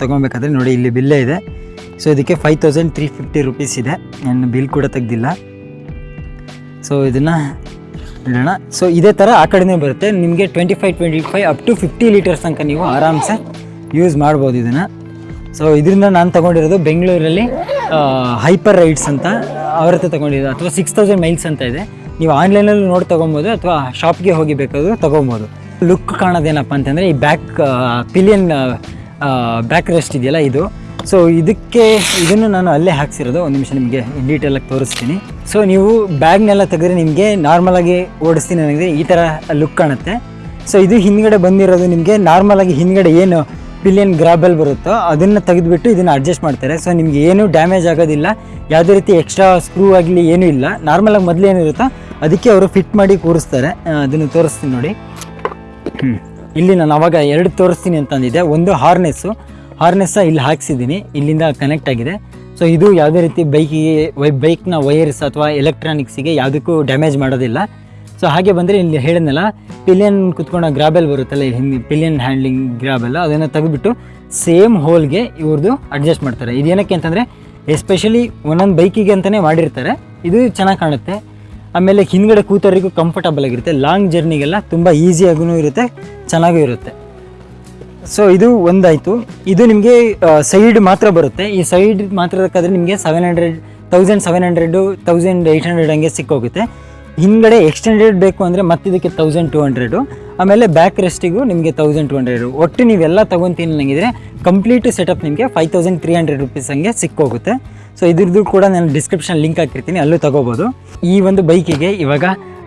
ತೊಗೊಬೇಕಾದ್ರೆ ನೋಡಿ, ಇಲ್ಲಿ ಬಿಲ್ಲೇ ಇದೆ. ಸೊ ಇದಕ್ಕೆ five thousand three fifty rupees ಇದೆ. ನಾನು ಬಿಲ್ ಕೂಡ ತೆಗ್ದಿಲ್ಲ. ಸೊ ಇದನ್ನು ಇಡೋಣ. ಸೊ ಇದೇ ಥರ ಆ ಕಡೆನೇ ಬರುತ್ತೆ. ನಿಮಗೆ twenty five twenty five up to fifty litres ತನಕ ನೀವು ಆರಾಮ್ಸೆ ಯೂಸ್ ಮಾಡ್ಬೋದು ಇದನ್ನು. ಸೊ ಇದರಿಂದ ನಾನು ತೊಗೊಂಡಿರೋದು ಬೆಂಗಳೂರಲ್ಲಿ ಹೈಪರ್ ರೈಡ್ಸ್ ಅಂತ ಅವ್ರ ಹತ್ರ ತೊಗೊಂಡಿದ್ದು. ಅಥವಾ ಸಿಕ್ಸ್ ತೌಸಂಡ್ ಮೈಲ್ಸ್ ಅಂತ ಇದೆ. ನೀವು ಆನ್ಲೈನಲ್ಲೂ ನೋಡಿ ತೊಗೊಬೋದು ಅಥವಾ ಶಾಪ್ಗೆ ಹೋಗಿ ಬೇಕಾದರೂ ತೊಗೊಬೋದು ಲುಕ್ ಕಾಣೋದೇನಪ್ಪ ಅಂತಂದರೆ ಈ ಬ್ಯಾಕ್ ಪಿಲಿಯನ್ ಬ್ಯಾಕ್ ರೆಸ್ಟ್ ಇದೆಯಲ್ಲ ಇದು. ಸೊ ಇದಕ್ಕೆ, ಇದನ್ನು ನಾನು ಅಲ್ಲೇ ಹಾಕ್ಸಿರೋದು. ಒಂದು ನಿಮಿಷ ನಿಮಗೆ ಡೀಟೇಲಾಗಿ ತೋರಿಸ್ತೀನಿ. ಸೊ ನೀವು ಬ್ಯಾಗ್ನೆಲ್ಲ ತೆಗೆದ್ರೆ ನಿಮಗೆ ನಾರ್ಮಲಾಗಿ ಓಡಿಸ್ತೀನಿ ನನಗೆ ಈ ಥರ ಲುಕ್ ಕಾಣುತ್ತೆ. ಸೊ ಇದು ಹಿಂದ್ಗಡೆ ಬಂದಿರೋದು ನಿಮಗೆ ನಾರ್ಮಲಾಗಿ ಹಿಂದ್ಗಡೆ ಏನು ಪಿಲಿಯನ್ ಗ್ರಾಬಲ್ ಬರುತ್ತೋ ಅದನ್ನು ತೆಗೆದುಬಿಟ್ಟು ಇದನ್ನು ಅಡ್ಜಸ್ಟ್ ಮಾಡ್ತಾರೆ. ಸೊ ನಿಮಗೆ ಏನೂ ಡ್ಯಾಮೇಜ್ ಆಗೋದಿಲ್ಲ. ಯಾವುದೇ ರೀತಿ ಎಕ್ಸ್ಟ್ರಾ ಸ್ಕ್ರೂ ಆಗಲಿ ಏನೂ ಇಲ್ಲ. ನಾರ್ಮಲಾಗಿ ಮೊದಲು ಏನಿರುತ್ತೋ ಅದಕ್ಕೆ ಅವರು ಫಿಟ್ ಮಾಡಿ ಕೂರಿಸ್ತಾರೆ. ಅದನ್ನು ತೋರಿಸ್ತೀನಿ ನೋಡಿ. ಇಲ್ಲಿ ನಾನು ಅವಾಗ ಎರಡು ತೋರಿಸ್ತೀನಿ ಅಂತ ಅಂದಿದ್ದೆ. ಒಂದು ಹಾರ್ನೆಸ್ಸು ಹಾರ್ನೆಸ್ಸ ಇಲ್ಲಿ ಹಾಕ್ಸಿದ್ದೀನಿ. ಇಲ್ಲಿಂದ ಕನೆಕ್ಟ್ ಆಗಿದೆ. ಸೊ ಇದು ಯಾವುದೇ ರೀತಿ ಬೈಕಿಗೆ ವೈ ಬೈಕ್ನ ವೈರ್ಸ್ ಅಥವಾ ಎಲೆಕ್ಟ್ರಾನಿಕ್ಸಿಗೆ ಯಾವುದಕ್ಕೂ ಡ್ಯಾಮೇಜ್ ಮಾಡೋದಿಲ್ಲ. ಸೊ ಹಾಗೆ ಬಂದರೆ ಇಲ್ಲಿ ಹೇಳಿದ್ನಲ್ಲ ಪಿಲಿಯನ್ ಕುತ್ಕೊಂಡ ಗ್ರಾಬೆಲ್ ಬರುತ್ತಲ್ಲ ಹಿಂದಿ ಪಿಲಿಯನ್ ಹ್ಯಾಂಡ್ಲಿಂಗ್ ಗ್ರಾಬೆಲ್ಲ ಅದನ್ನು ತೆಗೆದುಬಿಟ್ಟು ಸೇಮ್ ಹೋಲ್ಗೆ ಇವ್ರದ್ದು ಅಡ್ಜಸ್ಟ್ ಮಾಡ್ತಾರೆ. ಇದೇನಕ್ಕೆ ಅಂತಂದರೆ ಎಸ್ಪೆಷಲಿ ಒಂದೊಂದು ಬೈಕಿಗೆ ಅಂತಲೇ ಮಾಡಿರ್ತಾರೆ. ಇದು ಚೆನ್ನಾಗಿ ಕಾಣುತ್ತೆ. ಆಮೇಲೆ ಹಿಂದ್ಗಡೆ ಕೂತವರಿಗೂ ಕಂಫರ್ಟಬಲ್ ಆಗಿರುತ್ತೆ. ಲಾಂಗ್ ಜರ್ನಿಗೆಲ್ಲ ತುಂಬ ಈಸಿಯಾಗೂ ಇರುತ್ತೆ, ಚೆನ್ನಾಗೂ ಇರುತ್ತೆ. ಸೊ ಇದು ಒಂದಾಯಿತು. ಇದು ನಿಮಗೆ ಸೈಡ್ ಮಾತ್ರ ಬರುತ್ತೆ. ಈ ಸೈಡ್ ಮಾತ್ರ ಬೇಕಾದ್ರೆ ನಿಮಗೆ seven hundred thousand seven hundred thousand eight hundred ಹಂಗೆ ಸಿಕ್ಕೋಗುತ್ತೆ. ಹಿಂದ್ಗಡೆ ಎಕ್ಸ್ಟೆಂಡೆಡ್ ಬೇಕು ಅಂದರೆ ಮತ್ತೆ ಇದಕ್ಕೆ ತೌಸಂಡ್ ಟು ಹಂಡ್ರೆಡು ಆಮೇಲೆ ಬ್ಯಾಕ್ ರೆಸ್ಟಿಗೂ ನಿಮಗೆ ತೌಸಂಡ್ ಟು ಹಂಡ್ರೆಡು ಒಟ್ಟು ನೀವೆಲ್ಲ ತೊಗೊತೀನಿ ನನಗಿದ್ರೆ ಕಂಪ್ಲೀಟ್ ಸೆಟಪ್ ನಿಮಗೆ five thousand three hundred rupees ಹಂಗೆ ಸಿಕ್ಕೋಗುತ್ತೆ. ಸೊ ಇದ್ರದ್ದು ಕೂಡ ನಾನು ಡಿಸ್ಕ್ರಿಪ್ಷನ್ ಲಿಂಕ್ ಹಾಕಿರ್ತೀನಿ, ಅಲ್ಲೂ ತಗೋಬೋದು. ಈ ಒಂದು ಬೈಕಿಗೆ ಇವಾಗ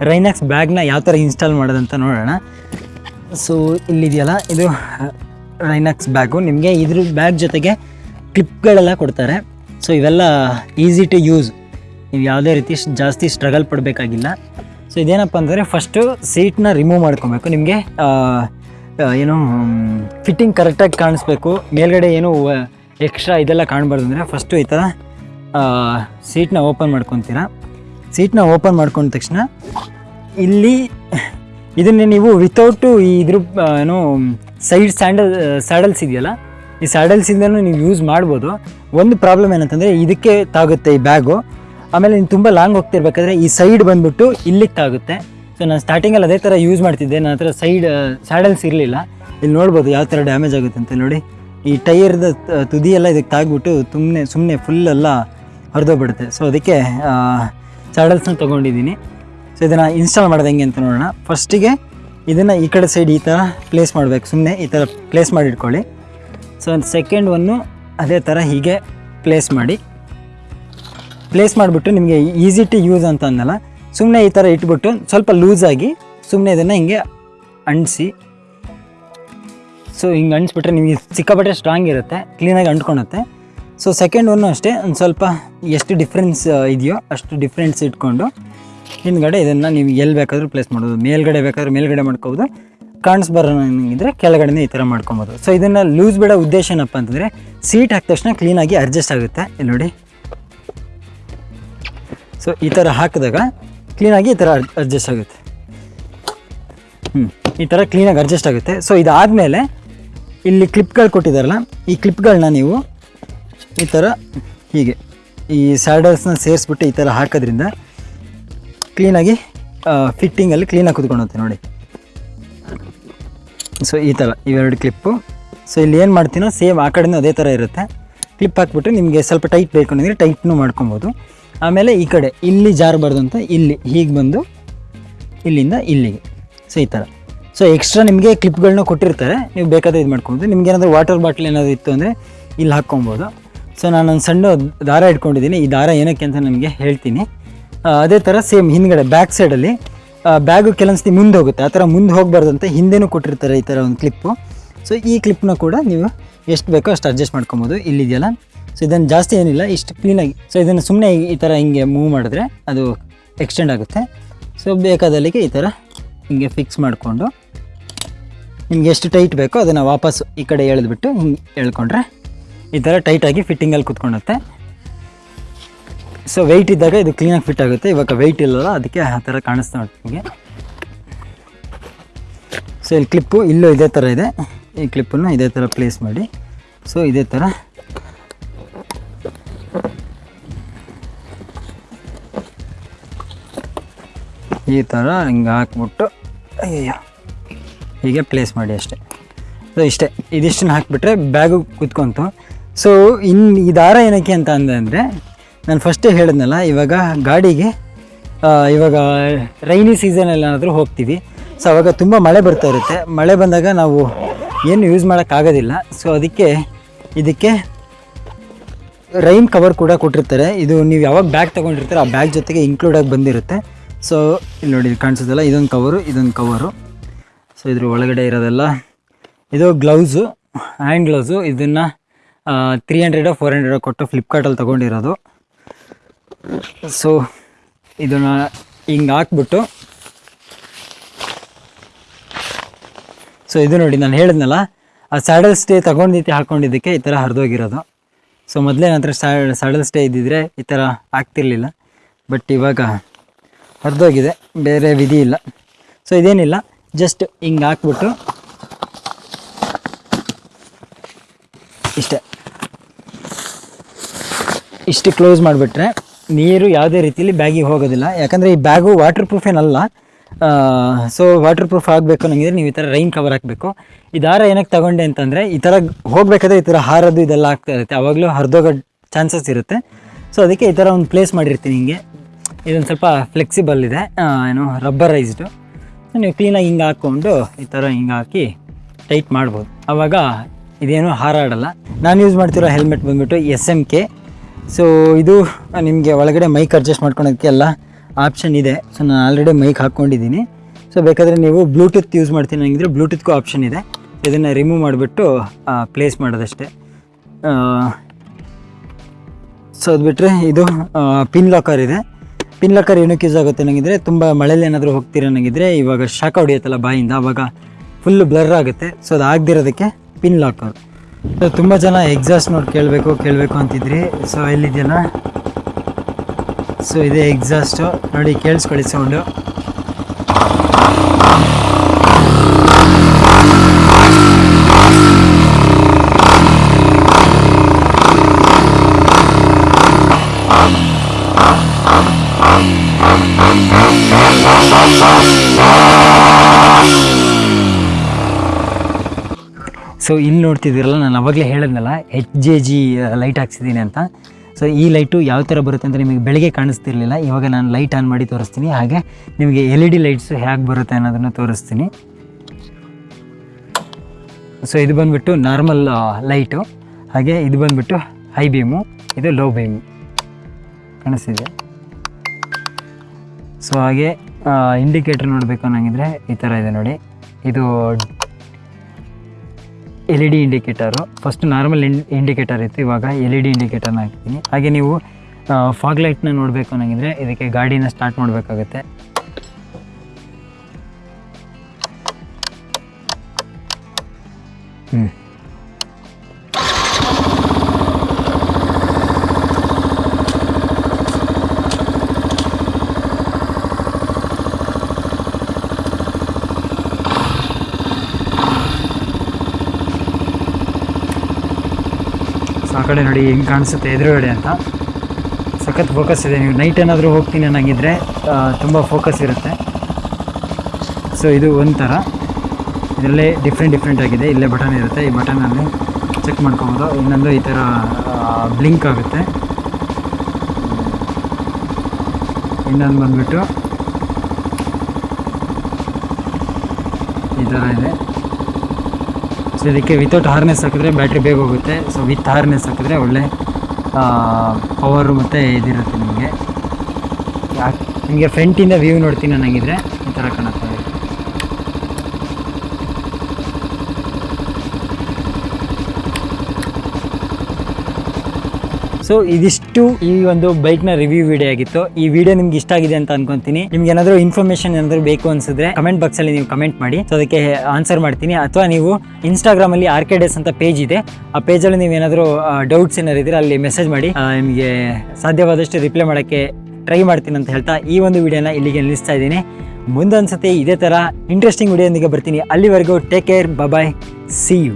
ರೈನಾಕ್ಸ್ ಬ್ಯಾಗ್ನ ಯಾವ ಥರ ಇನ್ಸ್ಟಾಲ್ ಮಾಡೋದಂತ ನೋಡೋಣ. ಸೊ ಇಲ್ಲಿದೆಯಲ್ಲ, ಇದು ರೈನಾಕ್ಸ್ ಬ್ಯಾಗು ನಿಮಗೆ ಇದ್ರ ಬ್ಯಾಗ್ ಜೊತೆಗೆ ಕ್ಲಿಪ್ಗಳೆಲ್ಲ ಕೊಡ್ತಾರೆ. ಸೊ ಇವೆಲ್ಲ ಈಸಿ ಟು ಯೂಸ್ ನೀವು ಯಾವುದೇ ರೀತಿ ಜಾಸ್ತಿ ಸ್ಟ್ರಗಲ್ ಪಡಬೇಕಾಗಿಲ್ಲ. ಸೊ ಇದೇನಪ್ಪ ಅಂದರೆ ಫಸ್ಟು ಸೀಟ್ನ ರಿಮೂವ್ ಮಾಡ್ಕೊಬೇಕು. ನಿಮಗೆ ಏನು ಫಿಟ್ಟಿಂಗ್ ಕರೆಕ್ಟಾಗಿ ಕಾಣಿಸ್ಬೇಕು. ಮೇಲ್ಗಡೆ ಏನು ಎಕ್ಸ್ಟ್ರಾ ಇದೆಲ್ಲ ಕಾಣಬಾರ್ದು ಅಂದರೆ ಫಸ್ಟು ಈ ಥರ ಸೀಟ್ನ ಓಪನ್ ಮಾಡ್ಕೊತೀರಾ? ಸೀಟ್ನ ಓಪನ್ ಮಾಡ್ಕೊಂಡ ತಕ್ಷಣ ಇಲ್ಲಿ ಇದನ್ನೇ ನೀವು ವಿತೌಟು ಈ ಇದ್ರ ಏನು ಸೈಡ್ ಸ್ಯಾಂಡಲ್ ಸ್ಯಾಡಲ್ಸ್ ಇದೆಯಲ್ಲ, ಈ ಸ್ಯಾಡಲ್ಸಿಂದನೂ ನೀವು ಯೂಸ್ ಮಾಡ್ಬೋದು. ಒಂದು ಪ್ರಾಬ್ಲಮ್ ಏನಂತಂದರೆ ಇದಕ್ಕೆ ತಾಗುತ್ತೆ ಈ ಬ್ಯಾಗು ಆಮೇಲೆ ನೀವು ತುಂಬ ಲಾಂಗ್ ಹೋಗ್ತಿರ್ಬೇಕಾದ್ರೆ ಈ ಸೈಡ್ ಬಂದುಬಿಟ್ಟು ಇಲ್ಲಿಗೆ ತಾಗುತ್ತೆ. ಸೊ ನಾನು ಸ್ಟಾರ್ಟಿಂಗಲ್ಲಿ ಅದೇ ಥರ ಯೂಸ್ ಮಾಡ್ತಿದ್ದೆ. ನನ್ನ ಹತ್ರ ಸೈಡ್ ಸ್ಯಾಡಲ್ಸ್ ಇರಲಿಲ್ಲ. ಇಲ್ಲಿ ನೋಡ್ಬೋದು ಯಾವ ಥರ ಡ್ಯಾಮೇಜ್ ಆಗುತ್ತೆ ಅಂತ ನೋಡಿ. ಈ ಟೈರ್ದ ತುದಿಯೆಲ್ಲ ಇದಕ್ಕೆ ತಾಗ್ಬಿಟ್ಟು ಸುಮ್ಮನೆ ಸುಮ್ಮನೆ ಫುಲ್ ಎಲ್ಲ ಹರಿದೋಗ್ಬಿಡುತ್ತೆ. ಸೊ ಅದಕ್ಕೆ ಸ್ಯಾಡಲ್ಸ್ನ ತೊಗೊಂಡಿದ್ದೀನಿ. ಸೊ ಇದನ್ನು ಇನ್ಸ್ಟಾಲ್ ಮಾಡೋದು ಹೆಂಗೆ ಅಂತ ನೋಡೋಣ. ಫಸ್ಟಿಗೆ ಇದನ್ನು ಈ ಕಡೆ ಸೈಡ್ ಈ ಥರ ಪ್ಲೇಸ್ ಮಾಡಬೇಕು. ಸುಮ್ಮನೆ ಈ ಥರ ಪ್ಲೇಸ್ ಮಾಡಿ ಇಟ್ಕೊಳ್ಳಿ. ಸೊ ಸೆಕೆಂಡ್ ಒನ್ನು ಅದೇ ಥರ ಹೀಗೆ ಪ್ಲೇಸ್ ಮಾಡಿ. ಪ್ಲೇಸ್ ಮಾಡಿಬಿಟ್ಟು ನಿಮಗೆ ಈಸಿ ಟು ಯೂಸ್ ಅಂತ ಅಂದಲ್ಲ. ಸುಮ್ಮನೆ ಈ ಥರ ಇಟ್ಬಿಟ್ಟು ಸ್ವಲ್ಪ ಲೂಸಾಗಿ ಸುಮ್ಮನೆ ಇದನ್ನು ಹಿಂಗೆ ಅಂಟಿಸಿ. ಸೊ ಹಿಂಗೆ ಅಂಟಿಸ್ಬಿಟ್ರೆ ನಿಮಗೆ ಸಿಕ್ಕಾಪಟ್ಟೆ ಸ್ಟ್ರಾಂಗ್ ಇರುತ್ತೆ ಕ್ಲೀನಾಗಿ ಅಂಟ್ಕೊಳುತ್ತೆ ಸೊ ಸೆಕೆಂಡ್ ಒನ್ನು ಅಷ್ಟೇ, ಒಂದು ಸ್ವಲ್ಪ ಎಷ್ಟು ಡಿಫ್ರೆನ್ಸ್ ಇದೆಯೋ ಅಷ್ಟು ಡಿಫ್ರೆನ್ಸ್ ಇಟ್ಕೊಂಡು ಹಿಂದ್ಗಡೆ ಇದನ್ನು ನೀವು ಎಲ್ಲಿ ಬೇಕಾದರೂ ಪ್ಲೇಸ್ ಮಾಡ್ಬೋದು. ಮೇಲ್ಗಡೆ ಬೇಕಾದ್ರೆ ಮೇಲ್ಗಡೆ ಮಾಡ್ಕೋಬೋದು. ಕಾಣಿಸ್ಬರೋ ಇದ್ರೆ ಕೆಳಗಡೆನೇ ಈ ಥರ ಮಾಡ್ಕೊಬೋದು. ಸೊ ಇದನ್ನು ಲೂಸ್ ಬಿಡೋ ಉದ್ದೇಶ ಏನಪ್ಪ ಅಂತಂದರೆ ಸೀಟ್ ಹಾಕಿದ ತಕ್ಷಣ ಕ್ಲೀನಾಗಿ ಅಡ್ಜಸ್ಟ್ ಆಗುತ್ತೆ. ಇಲ್ಲಿ ನೋಡಿ. ಸೊ ಈ ಥರ ಹಾಕಿದಾಗ ಕ್ಲೀನಾಗಿ ಈ ಥರ ಅಡ್ಜಸ್ಟ್ ಆಗುತ್ತೆ. ಹ್ಞೂ ಈ ಥರ ಕ್ಲೀನಾಗಿ ಅಡ್ಜಸ್ಟ್ ಆಗುತ್ತೆ. ಸೊ ಇದಾದಮೇಲೆ ಇಲ್ಲಿ ಕ್ಲಿಪ್ಗಳು ಕೊಟ್ಟಿದ್ದಾರಲ್ಲ ಈ ಕ್ಲಿಪ್ಗಳನ್ನ ನೀವು ಈ ಥರ ಹೀಗೆ. ಈ ಸ್ಯಾಡಲ್ಸ್ನ ಸೇರಿಸ್ಬಿಟ್ಟು ಈ ಥರ ಹಾಕೋದ್ರಿಂದ ಕ್ಲೀನಾಗಿ ಫಿಟ್ಟಿಂಗಲ್ಲಿ ಕ್ಲೀನಾಗಿ ಕುತ್ಕೊಳುತ್ತೆ ನೋಡಿ. ಸೊ ಈ ಥರ ಇವೆರಡು ಕ್ಲಿಪ್ಪು ಸೊ ಇಲ್ಲಿ ಏನು ಮಾಡ್ತೀನೋ ಸೇಮ್ ಆ ಕಡೆನೂ ಅದೇ ಥರ ಇರುತ್ತೆ. ಕ್ಲಿಪ್ ಹಾಕ್ಬಿಟ್ಟು ನಿಮಗೆ ಸ್ವಲ್ಪ ಟೈಟ್ ಬೇಕು ಅಂದರೆ ಟೈಟ್ನು ಮಾಡ್ಕೊಬೋದು. ಆಮೇಲೆ ಈ ಕಡೆ ಇಲ್ಲಿ ಜಾರಬಾರ್ದು ಅಂತ ಇಲ್ಲಿ, ಹೀಗೆ ಬಂದು ಇಲ್ಲಿಂದ ಇಲ್ಲಿಗೆ. ಸೊ ಈ ಥರ ಸೊ ಎಕ್ಸ್ಟ್ರಾ ನಿಮಗೆ ಕ್ಲಿಪ್ಗಳನ್ನ ಕೊಟ್ಟಿರ್ತಾರೆ. ನೀವು ಬೇಕಾದ್ರೆ ಇದು ಮಾಡ್ಕೊಬೋದು ನಿಮ್ಗೆ ಏನಾದರೂ ವಾಟರ್ ಬಾಟ್ಲ್ ಏನಾದರೂ ಇತ್ತು ಅಂದರೆ ಇಲ್ಲಿ ಹಾಕ್ಕೊಬೋದು. ಸೊ ಒಂದು ಸಣ್ಣ ದಾರ ಇಟ್ಕೊಂಡಿದ್ದೀನಿ. ಈ ದಾರ ಏನಕ್ಕೆ ಅಂತ ನಿಮಗೆ ಹೇಳ್ತೀನಿ. ಅದೇ ಥರ ಸೇಮ್ ಹಿಂದ್ಗಡೆ ಬ್ಯಾಕ್ ಸೈಡಲ್ಲಿ ಬ್ಯಾಗು ಕೆಲವೊಂದ್ಸತಿ ಮುಂದೆ ಹೋಗುತ್ತೆ. ಆ ಥರ ಮುಂದೆ ಹೋಗಬಾರ್ದಂತ ಹಿಂದೆನೂ ಕೊಟ್ಟಿರ್ತಾರೆ ಈ ಥರ ಒಂದು ಕ್ಲಿಪ್ಪು ಸೊ ಈ ಕ್ಲಿಪ್ನ ಕೂಡ ನೀವು ಎಷ್ಟು ಬೇಕೋ ಅಷ್ಟು ಅಡ್ಜಸ್ಟ್ ಮಾಡ್ಕೊಬೋದು. ಇಲ್ಲಿದೆಯಲ್ಲ ಸೊ ಇದನ್ನು ಜಾಸ್ತಿ ಏನಿಲ್ಲ, ಇಷ್ಟು ಕ್ಲೀನಾಗಿ ಸೊ ಇದನ್ನು ಸುಮ್ಮನೆ ಈ ಥರ ಹಿಂಗೆ ಮೂವ್ ಮಾಡಿದ್ರೆ ಅದು ಎಕ್ಸ್ಟೆಂಡ್ ಆಗುತ್ತೆ. ಸೊ ಬೇಕಾದಲ್ಲಿಗೆ ಈ ಥರ ಹಿಂಗೆ ಫಿಕ್ಸ್ ಮಾಡಿಕೊಂಡು, ನಿಮ್ಗೆ ಎಷ್ಟು ಟೈಟ್ ಬೇಕೋ ಅದನ್ನು ವಾಪಸ್ ಈ ಕಡೆ ಎಳೆದ್ಬಿಟ್ಟು ಹಿಂಗೆ ಎಳ್ಕೊಂಡ್ರೆ ಈ ಥರ ಟೈಟಾಗಿ ಫಿಟ್ಟಿಂಗಲ್ಲಿ ಕುತ್ಕೊಳುತ್ತೆ ಸೊ ವೆಯ್ಟ್ ಇದ್ದಾಗ ಇದು ಕ್ಲೀನಾಗಿ ಫಿಟ್ ಆಗುತ್ತೆ. ಇವಾಗ ವೆಯ್ಟ್ ಇಲ್ಲಲ್ಲ, ಅದಕ್ಕೆ ಆ ಥರ ಕಾಣಿಸ್ತಾ ನಿಮಗೆ. ಸೊ ಇಲ್ಲಿ ಕ್ಲಿಪ್ಪು ಇಲ್ಲೂ ಇದೇ ಥರ ಇದೆ. ಈ ಕ್ಲಿಪ್ಪನ್ನು ಇದೇ ಥರ ಪ್ಲೇಸ್ ಮಾಡಿ. ಸೊ ಇದೇ ಥರ ಈ ಥರ ಹಿಂಗೆ ಹಾಕ್ಬಿಟ್ಟು ಹೀಗೆ ಪ್ಲೇಸ್ ಮಾಡಿ ಅಷ್ಟೇ. ಸೊ ಇಷ್ಟೇ. ಇದಿಷ್ಟನ್ನು ಹಾಕಿಬಿಟ್ರೆ ಬ್ಯಾಗು ಕುತ್ಕೊಂತು. ಸೊ ಇನ್ನು ಈ ದಾರ ಏನಕ್ಕೆ ಅಂತ ಅಂದೆ ಅಂದರೆ, ನಾನು ಫಸ್ಟೇ ಹೇಳಿದ್ನಲ್ಲ, ಇವಾಗ ಗಾಡಿಗೆ ಇವಾಗ ರೈನಿ ಸೀಸನಲ್ಲಿ ಏನಾದರೂ ಹೋಗ್ತೀವಿ. ಸೊ ಅವಾಗ ತುಂಬ ಮಳೆ ಬರ್ತಾ ಇರುತ್ತೆ. ಮಳೆ ಬಂದಾಗ ನಾವು ಏನು ಯೂಸ್ ಮಾಡೋಕ್ಕಾಗೋದಿಲ್ಲ ಸೊ ಅದಕ್ಕೆ ಇದಕ್ಕೆ ರೈನ್ ಕವರ್ ಕೂಡ ಕೊಟ್ಟಿರ್ತಾರೆ. ಇದು ನೀವು ಯಾವಾಗ ಬ್ಯಾಗ್ ತೊಗೊಂಡಿರ್ತಾರೆ ಆ ಬ್ಯಾಗ್ ಜೊತೆಗೆ ಇನ್ಕ್ಲೂಡಾಗಿ ಬಂದಿರುತ್ತೆ. ಸೊ ಇಲ್ಲಿ ನೋಡಿ ಕಾಣಿಸೋದಲ್ಲ ಇದೊಂದು ಕವರು ಇದೊಂದು ಕವರು ಸೊ ಇದ್ರ ಒಳಗಡೆ ಇರೋದೆಲ್ಲ, ಇದು ಗ್ಲೌಸು ಹ್ಯಾಂಡ್ ಗ್ಲೌಸು ಇದನ್ನು ತ್ರೀ ಹಂಡ್ರೆಡೋ ಫೋರ್ ಹಂಡ್ರೆಡೋ ಕೊಟ್ಟು ಫ್ಲಿಪ್ಕಾರ್ಟಲ್ಲಿ ತೊಗೊಂಡಿರೋದು. ಸೊ ಇದನ್ನು ಹಿಂಗೆ ಹಾಕ್ಬಿಟ್ಟು ಸೊ ಇದು ನೋಡಿ ನಾನು ಹೇಳಿದ್ನಲ್ಲ, ಆ ಸ್ಯಾಡಲ್ ಸ್ಟೇ ತೊಗೊಂಡಿದ್ದೆ ಹಾಕ್ಕೊಂಡಿದ್ದಕ್ಕೆ ಈ ಥರ ಹರಿದೋಗಿರೋದು. ಸೊ ಮೊದಲೇ ನಂತರ ಸ್ಯಾಡಲ್ ಸ್ಟೇ ಇದ್ದಿದ್ರೆ ಈ ಥರ ಆಗ್ತಿರ್ಲಿಲ್ಲ. ಬಟ್ ಇವಾಗ ಹರಿದೋಗಿದೆ, ಬೇರೆ ವಿಧಿ ಇಲ್ಲ. ಸೊ ಇದೇನಿಲ್ಲ ಜಸ್ಟ್ ಹಿಂಗೆ ಹಾಕ್ಬಿಟ್ಟು, ಇಷ್ಟೇ. ಇಷ್ಟು ಕ್ಲೋಸ್ ಮಾಡಿಬಿಟ್ರೆ ನೀರು ಯಾವುದೇ ರೀತಿಯಲ್ಲಿ ಬ್ಯಾಗಿಗೆ ಹೋಗೋದಿಲ್ಲ. ಯಾಕಂದರೆ ಈ ಬ್ಯಾಗು ವಾಟರ್ ಪ್ರೂಫ್ ಏನಲ್ಲ. ಸೊ ವಾಟರ್ ಪ್ರೂಫ್ ಆಗಬೇಕು ನನಗಿದ್ರೆ ನೀವು ಈ ಥರ ರೈನ್ ಕವರ್ ಹಾಕಬೇಕು. ಈ ದಾರ ಏನಕ್ಕೆ ತಗೊಂಡೆ ಅಂತಂದರೆ ಈ ಥರ ಹೋಗಬೇಕಾದ್ರೆ ಈ ಥರ ಹಾರೋದು ಇದೆಲ್ಲ ಆಗ್ತಾ ಇರುತ್ತೆ. ಆವಾಗಲೂ ಹರಿದೋಗೋ ಚಾನ್ಸಸ್ ಇರುತ್ತೆ. ಸೊ ಅದಕ್ಕೆ ಈ ಥರ ಒಂದು ಪ್ಲೇಸ್ ಮಾಡಿರ್ತೀನಿ ಹಿಂಗೆ. ಇದೊಂದು ಸ್ವಲ್ಪ ಫ್ಲೆಕ್ಸಿಬಲ್ ಇದೆ. ಏನು ರಬ್ಬರೈಸ್ಡು ನೀವು ಕ್ಲೀನಾಗಿ ಹಿಂಗೆ ಹಾಕ್ಕೊಂಡು ಈ ಥರ ಹಿಂಗೆ ಹಾಕಿ ಟೈಟ್ ಮಾಡ್ಬೋದು. ಆವಾಗ ಇದೇನು ಹಾರಾಡಲ್ಲ. ನಾನು ಯೂಸ್ ಮಾಡ್ತಿರೋ ಹೆಲ್ಮೆಟ್ ಬಂದ್ಬಿಟ್ಟು ಎಸ್ ಎಂ ಕೆ ಸೊ ಇದು ನಿಮಗೆ ಒಳಗಡೆ ಮೈಕ್ ಅಡ್ಜಸ್ಟ್ ಮಾಡ್ಕೊಳೋದಕ್ಕೆ ಎಲ್ಲ ಆಪ್ಷನ್ ಇದೆ. ಸೊ ನಾನು ಆಲ್ರೆಡಿ ಮೈಕ್ ಹಾಕ್ಕೊಂಡಿದ್ದೀನಿ. ಸೊ ಬೇಕಾದರೆ ನೀವು ಬ್ಲೂಟೂತ್ ಯೂಸ್ ಮಾಡ್ತೀನಿ ಹಂಗಿದ್ರೆ ಬ್ಲೂಟೂತ್ಗೂ ಆಪ್ಷನ್ ಇದೆ. ಇದನ್ನು ರಿಮೂವ್ ಮಾಡಿಬಿಟ್ಟು ಪ್ಲೇಸ್ ಮಾಡೋದಷ್ಟೇ. ಸೊ ಅದು ಬಿಟ್ಟರೆ ಇದು ಪಿನ್ ಲಾಕರ್ ಇದೆ. ಪಿನ್ ಲಾಕರ್ ಏನಕ್ಕೆ ಯೂಸ್ ಆಗುತ್ತೆ ನನಗಿದ್ರೆ ತುಂಬ ಮಳೆಯಲ್ಲಿ ಏನಾದರೂ ಹೋಗ್ತೀರ ನನಗಿದ್ರೆ ಇವಾಗ ಶಾಖ ಹೊಡಿಯುತ್ತಲ್ಲ ಬಾಯಿಂದ ಆವಾಗ ಫುಲ್ಲು ಬ್ಲರ್ ಆಗುತ್ತೆ. ಸೊ ಅದು ಆಗದಿರೋದಕ್ಕೆ ಪಿನ್ ಲಾಕರ್ ತುಂಬ ಜನ ಎಕ್ಸಾಸ್ಟ್ ನೋಡಿ ಕೇಳಬೇಕು ಕೇಳಬೇಕು ಅಂತಿದ್ರಿ. ಸೊ ಎಲ್ಲಿದೆಯಲ್ಲ ಸೊ ಇದೆ ಎಕ್ಸಾಸ್ಟು ನೋಡಿ, ಕೇಳಿಸ್ಕೊಳ್ಳಿ ಸೌಂಡು ಸೊ ಇಲ್ಲಿ ನೋಡ್ತಿದ್ದೀರಲ್ಲ, ನಾನು ಅವಾಗಲೇ ಹೇಳಿದ್ನಲ್ಲ ಎಚ್ ಜೆ ಜಿ ಲೈಟ್ ಹಾಕ್ಸಿದ್ದೀನಿ ಅಂತ. ಸೊ ಈ ಲೈಟು ಯಾವ ಥರ ಬರುತ್ತೆ ಅಂದರೆ ನಿಮಗೆ ಬೆಳಗ್ಗೆ ಕಾಣಿಸ್ತಿರ್ಲಿಲ್ಲ, ಇವಾಗ ನಾನು ಲೈಟ್ ಆನ್ ಮಾಡಿ ತೋರಿಸ್ತೀನಿ. ಹಾಗೆ ನಿಮಗೆ ಎಲ್ ಇ ಡಿ ಲೈಟ್ಸು ಹೇಗೆ ಬರುತ್ತೆ ಅನ್ನೋದನ್ನು ತೋರಿಸ್ತೀನಿ. ಸೊ ಇದು ಬಂದುಬಿಟ್ಟು ನಾರ್ಮಲ್ ಲೈಟು ಹಾಗೆ ಇದು ಬಂದುಬಿಟ್ಟು ಹೈ ಬೀಮು ಇದು ಲೋ ಬೀಮು ಕಾಣಿಸ್ತಿದೆ? ಸೊ ಹಾಗೆ ಇಂಡಿಕೇಟ್ರ್ ನೋಡಬೇಕು ಅನ್ನಂಗಿದ್ರೆ ಈ ಥರ ಇದೆ ನೋಡಿ. ಇದು L E D indicator first normal indicator ಇತ್ತು, ಇವಾಗ ಎಲ್ ಇ ಡಿ ಇಂಡಿಕೇಟರ್ನ ಹಾಕ್ತೀನಿ ಹಾಗೆ ನೀವು ಫಾಗ್ ಲೈಟ್ನ ನೋಡಬೇಕು ಅನ್ನಂಗಿದ್ರೆ ಇದಕ್ಕೆ ಗಾಡಿನ ಸ್ಟಾರ್ಟ್ ಮಾಡಬೇಕಾಗುತ್ತೆ. ಹ್ಞೂ ಕಡೆ ನೋಡಿ ಹೆಂಗೆ ಕಾಣಿಸುತ್ತೆ ಎದುರುಗಡೆ ಅಂತ. ಸಖತ್ ಫೋಕಸ್ ಇದೆ. ನೀವು ನೈಟ್ ಏನಾದರೂ ಹೋಗ್ತೀನಿ ಅನ್ನಂಗಿದ್ರೆ ತುಂಬ ಫೋಕಸ್ ಇರುತ್ತೆ. ಸೊ ಇದು ಒಂಥರ. ಇದರಲ್ಲೇ ಡಿಫ್ರೆಂಟ್ ಡಿಫ್ರೆಂಟ್ ಆಗಿದೆ. ಇಲ್ಲೇ ಬಟನ್ ಇರುತ್ತೆ. ಈ ಬಟನಲ್ಲಿ ಚೆಕ್ ಮಾಡ್ಕೊಬೋದು. ಇನ್ನೊಂದು ಈ ಥರ ಬ್ಲಿಂಕ್ ಆಗುತ್ತೆ. ಇನ್ನೊಂದು ಬಂದುಬಿಟ್ಟು ಈ ಥರ ಇದೆ. ಸೊ ಇದಕ್ಕೆ ವಿತೌಟ್ ಹಾರ್ನೆಸ್ ಹಾಕಿದ್ರೆ ಬ್ಯಾಟ್ರಿ ಬೇಗ ಹೋಗುತ್ತೆ. ಸೊ ವಿತ್ ಹಾರ್ನೆಸ್ ಹಾಕಿದ್ರೆ ಒಳ್ಳೆ ಪವರು ಮತ್ತು ಇದಿರುತ್ತೆ ನಿಮಗೆ. ನಿಮಗೆ ಫ್ರಂಟಿಂದ ವ್ಯೂ ನೋಡ್ತೀನಿ ನನಗಿದ್ರೆ ಈ ಥರ ಕಾಣುತ್ತೆ. ಸೊ ಇದಿಷ್ಟು. ಈ ಒಂದು ಬೈಕ್ನ ರಿವ್ಯೂ ವಿಡಿಯೋ ಆಗಿತ್ತು. ಈ ವಿಡಿಯೋ ನಿಮ್ಗೆ ಇಷ್ಟ ಆಗಿದೆ ಅಂತ ಅನ್ಕೊಂತೀನಿ. ನಿಮ್ಗೆ ಏನಾದರೂ ಇನ್ಫಾರ್ಮೇಶನ್ ಏನಾದರೂ ಬೇಕು ಅನ್ಸಿದ್ರೆ ಕಮೆಂಟ್ ಬಾಕ್ಸ್ ಅಲ್ಲಿ ನೀವು ಕಮೆಂಟ್ ಮಾಡಿ. ಸೊ ಅದಕ್ಕೆ ಆನ್ಸರ್ ಮಾಡ್ತೀನಿ. ಅಥವಾ ನೀವು ಇನ್ಸ್ಟಾಗ್ರಾಮ್ ಅಲ್ಲಿ ಆರ್ ಅಂತ ಪೇಜ್ ಇದೆ. ಆ ಪೇಜಲ್ಲಿ ನೀವು ಏನಾದರೂ ಡೌಟ್ಸ್ ಏನಾದ್ರು ಇದ್ರೆ ಅಲ್ಲಿ ಮೆಸೇಜ್ ಮಾಡಿ. ನಿಮಗೆ ಸಾಧ್ಯವಾದಷ್ಟು ರಿಪ್ಲೈ ಮಾಡೋಕ್ಕೆ ಟ್ರೈ ಮಾಡ್ತೀನಿ ಅಂತ ಹೇಳ್ತಾ ಈ ಒಂದು ವಿಡಿಯೋನ ಇಲ್ಲಿಗೆ ನಿಲ್ಲಿಸ್ತಾ ಇದ್ದೀನಿ. ಮುಂದೊಂದ್ಸತಿ ಇದೇ ಥರ ಇಂಟ್ರೆಸ್ಟಿಂಗ್ ವಿಡಿಯೋದೊಂದಿಗೆ ಬರ್ತೀನಿ. ಅಲ್ಲಿವರೆಗೂ take care bye see you